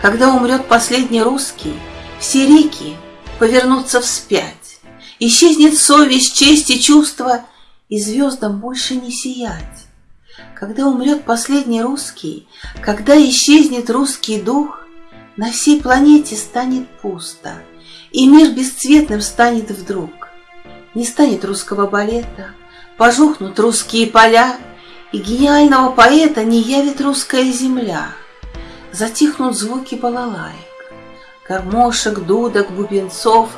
Когда умрет последний русский, все реки повернутся вспять. Исчезнет совесть, честь и чувство, и звездам больше не сиять. Когда умрет последний русский, когда исчезнет русский дух, на всей планете станет пусто, и мир бесцветным станет вдруг. Не станет русского балета, пожухнут русские поля, и гениального поэта не явит русская земля. Затихнут звуки балалаек, гармошек, дудок, бубенцов,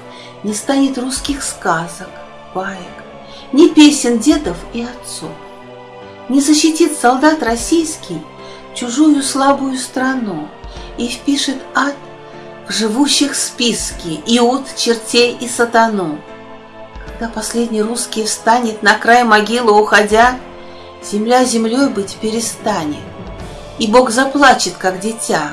не станет русских сказок, баек, ни песен дедов и отцов. Не защитит солдат российский чужую слабую страну и впишет ад в живущих списки иуд, чертей и сатану. Когда последний русский встанет на край могилы уходя, земля землей быть перестанет, и Бог заплачет, как дитя.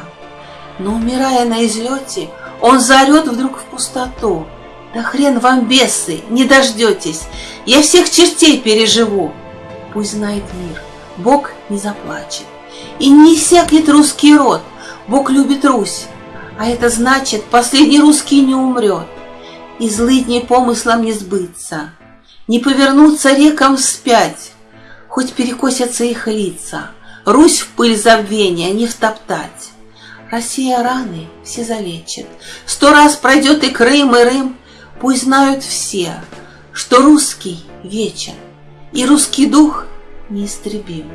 Но, умирая на излете, он заорет вдруг в пустоту. Да хрен вам, бесы, не дождетесь, я всех чертей переживу. Пусть знает мир, Бог не заплачет. И не иссякнет русский род, Бог любит Русь, а это значит, последний русский не умрет, и злыдней помыслом не сбыться, не повернуться рекам вспять, хоть перекосятся их лица, Русь в пыль забвения не втоптать. Россия раны все залечит, сто раз пройдет и Крым, и Рым, пусть знают все, что русский вечен, и русский дух неистребим.